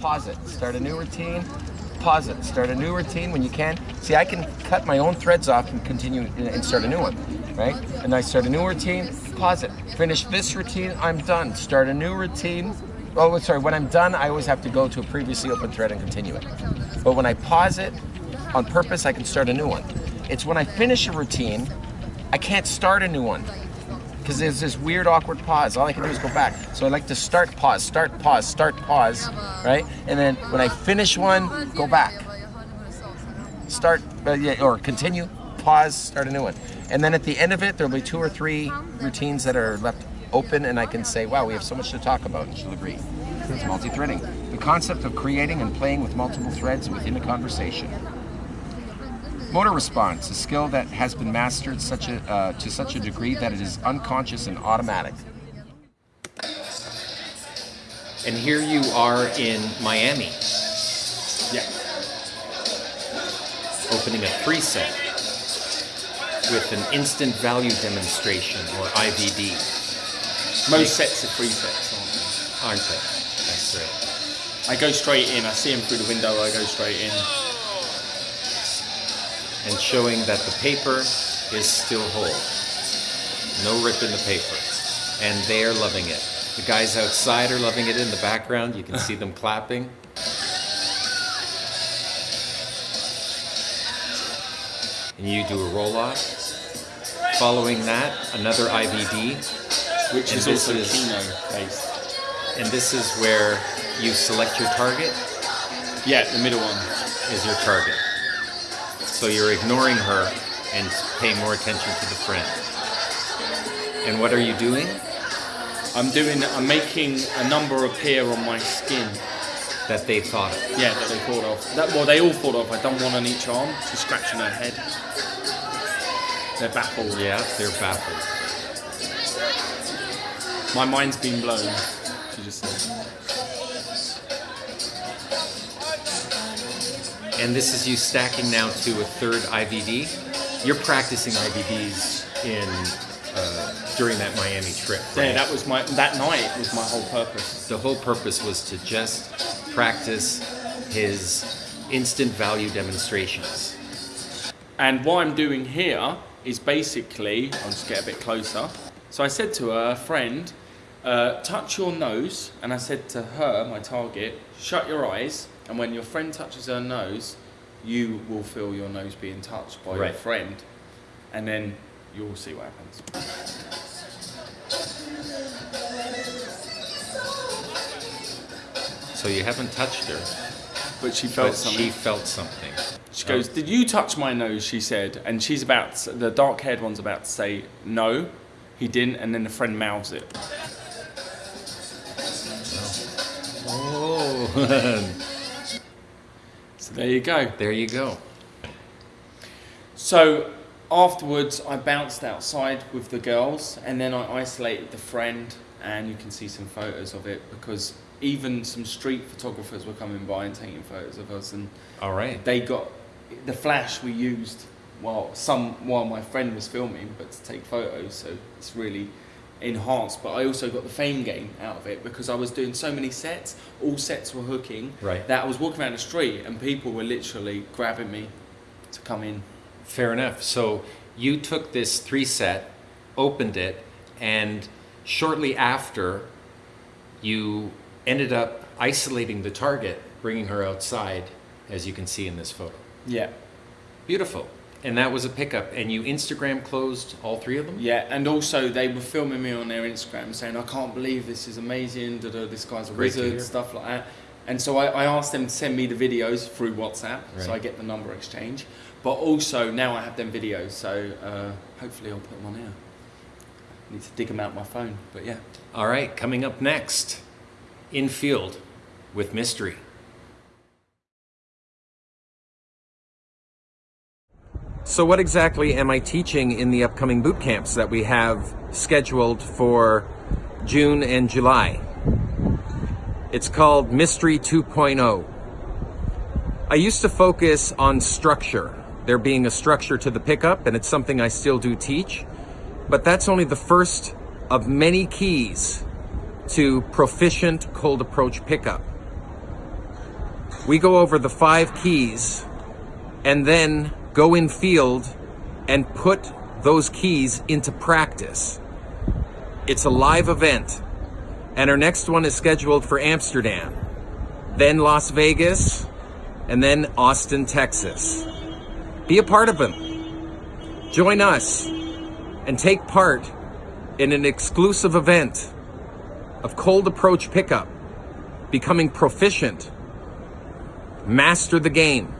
pause it, start a new routine, pause it, start a new routine when you can. See, I can cut my own threads off and continue and start a new one, right? And I start a new routine, pause it, finish this routine, I'm done. Start a new routine. Oh, sorry, when I'm done, I always have to go to a previously open thread and continue it. But when I pause it on purpose, I can start a new one. It's when I finish a routine, I can't start a new one because there's this weird awkward pause. All I can do is go back. So I like to start pause, start pause, start pause, right? And then when I finish one, go back. Start, uh, yeah, or continue, pause, start a new one. And then at the end of it, there'll be two or three routines that are left open and I can say, wow, we have so much to talk about, and she'll agree. It's multi-threading. The concept of creating and playing with multiple threads within a conversation. Motor response, a skill that has been mastered such a, uh, to such a degree that it is unconscious and automatic. And here you are in Miami. Yeah. Opening a three set with an instant value demonstration or IVD. Most sets are free sets, aren't they? Aren't they? That's right. I go straight in. I see them through the window. I go straight in and showing that the paper is still whole. No rip in the paper. And they're loving it. The guys outside are loving it in the background. You can see them clapping. And you do a roll off. Following that, another IVD. Which and is also is, Kino based. And this is where you select your target? Yeah, the middle one. Is your target. So you're ignoring her and paying more attention to the friend. And what are you doing? I'm doing, I'm making a number appear on my skin. That they thought of? Yeah, that they thought of. That, well, they all thought of. I've done one on each arm. She's scratching her head. They're baffled. Yeah, they're baffled. My mind's been blown, she just said. And this is you stacking now to a third IVD. You're practicing IVDs in uh, during that Miami trip. Right? Yeah, that was my that night was my whole purpose. The whole purpose was to just practice his instant value demonstrations. And what I'm doing here is basically, I'll just get a bit closer. So I said to her, friend, uh, touch your nose, and I said to her, my target, shut your eyes and when your friend touches her nose, you will feel your nose being touched by right. your friend. And then you'll see what happens. So you haven't touched her. But she felt but something. She felt something. She goes, oh. did you touch my nose, she said. And she's about, to, the dark haired one's about to say, no, he didn't. And then the friend mouths it. Oh. oh. There you go. There you go. So afterwards, I bounced outside with the girls, and then I isolated the friend, and you can see some photos of it because even some street photographers were coming by and taking photos of us, and all right, they got the flash we used while some while my friend was filming, but to take photos. So it's really enhanced, but I also got the fame game out of it because I was doing so many sets, all sets were hooking, right. that I was walking around the street and people were literally grabbing me to come in. Fair enough. So you took this three set, opened it, and shortly after, you ended up isolating the target, bringing her outside, as you can see in this photo. Yeah. Beautiful. And that was a pickup. And you Instagram closed all three of them? Yeah, and also they were filming me on their Instagram saying, I can't believe this is amazing, da, da, this guy's a Great wizard, stuff like that. And so I, I, asked them to send me the videos through WhatsApp, right. so I get the number exchange. But also now I have them videos, so uh, hopefully I'll put them on here. I need to dig them out my phone, but yeah. All right, coming up next, in field with Mystery. So what exactly am I teaching in the upcoming boot camps that we have scheduled for June and July? It's called Mystery 2.0. I used to focus on structure, there being a structure to the pickup, and it's something I still do teach, but that's only the first of many keys to proficient cold approach pickup. We go over the five keys and then go in field and put those keys into practice. It's a live event, and our next one is scheduled for Amsterdam, then Las Vegas, and then Austin, Texas. Be a part of them. Join us and take part in an exclusive event of cold approach pickup, becoming proficient, master the game